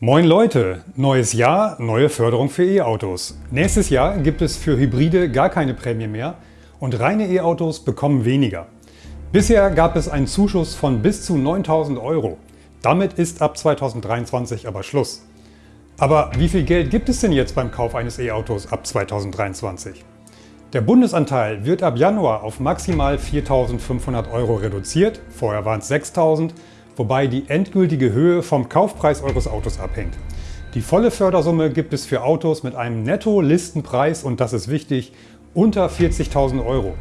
Moin Leute! Neues Jahr, neue Förderung für E-Autos. Nächstes Jahr gibt es für Hybride gar keine Prämie mehr und reine E-Autos bekommen weniger. Bisher gab es einen Zuschuss von bis zu 9000 Euro. Damit ist ab 2023 aber Schluss. Aber wie viel Geld gibt es denn jetzt beim Kauf eines E-Autos ab 2023? Der Bundesanteil wird ab Januar auf maximal 4.500 Euro reduziert, vorher waren es 6.000 wobei die endgültige Höhe vom Kaufpreis eures Autos abhängt. Die volle Fördersumme gibt es für Autos mit einem Netto-Listenpreis, und das ist wichtig, unter 40.000 Euro.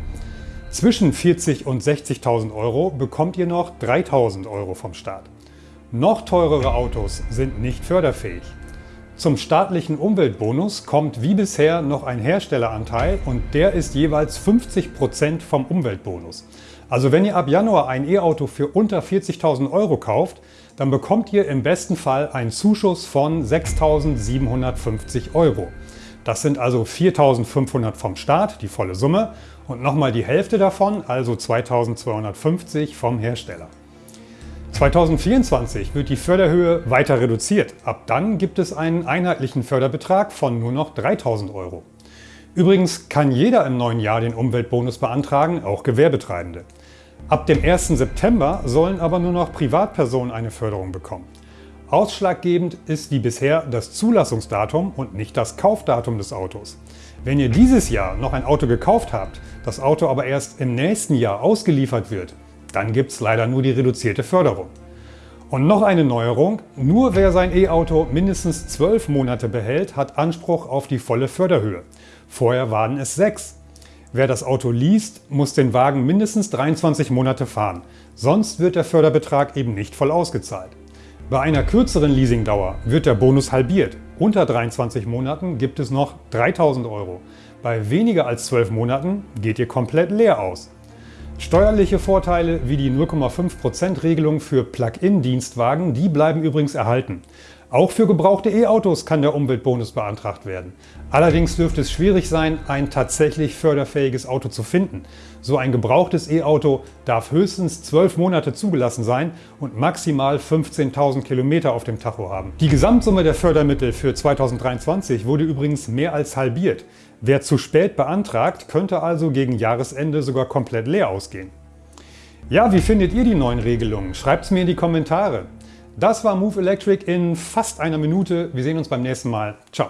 Zwischen 40.000 und 60.000 Euro bekommt ihr noch 3.000 Euro vom Staat. Noch teurere Autos sind nicht förderfähig. Zum staatlichen Umweltbonus kommt wie bisher noch ein Herstelleranteil und der ist jeweils 50% vom Umweltbonus. Also wenn ihr ab Januar ein E-Auto für unter 40.000 Euro kauft, dann bekommt ihr im besten Fall einen Zuschuss von 6.750 Euro. Das sind also 4.500 vom Staat, die volle Summe, und nochmal die Hälfte davon, also 2.250 vom Hersteller. 2024 wird die Förderhöhe weiter reduziert. Ab dann gibt es einen einheitlichen Förderbetrag von nur noch 3000 Euro. Übrigens kann jeder im neuen Jahr den Umweltbonus beantragen, auch Gewerbetreibende. Ab dem 1. September sollen aber nur noch Privatpersonen eine Förderung bekommen. Ausschlaggebend ist wie bisher das Zulassungsdatum und nicht das Kaufdatum des Autos. Wenn ihr dieses Jahr noch ein Auto gekauft habt, das Auto aber erst im nächsten Jahr ausgeliefert wird, dann gibt es leider nur die reduzierte Förderung. Und noch eine Neuerung, nur wer sein E-Auto mindestens 12 Monate behält, hat Anspruch auf die volle Förderhöhe. Vorher waren es sechs. Wer das Auto liest, muss den Wagen mindestens 23 Monate fahren, sonst wird der Förderbetrag eben nicht voll ausgezahlt. Bei einer kürzeren Leasingdauer wird der Bonus halbiert. Unter 23 Monaten gibt es noch 3000 Euro. Bei weniger als 12 Monaten geht ihr komplett leer aus. Steuerliche Vorteile wie die 0,5% Regelung für Plug-in-Dienstwagen, die bleiben übrigens erhalten. Auch für gebrauchte E-Autos kann der Umweltbonus beantragt werden. Allerdings dürfte es schwierig sein, ein tatsächlich förderfähiges Auto zu finden. So ein gebrauchtes E-Auto darf höchstens 12 Monate zugelassen sein und maximal 15.000 Kilometer auf dem Tacho haben. Die Gesamtsumme der Fördermittel für 2023 wurde übrigens mehr als halbiert. Wer zu spät beantragt, könnte also gegen Jahresende sogar komplett leer ausgehen. Ja, wie findet ihr die neuen Regelungen? Schreibt es mir in die Kommentare. Das war Move Electric in fast einer Minute. Wir sehen uns beim nächsten Mal. Ciao.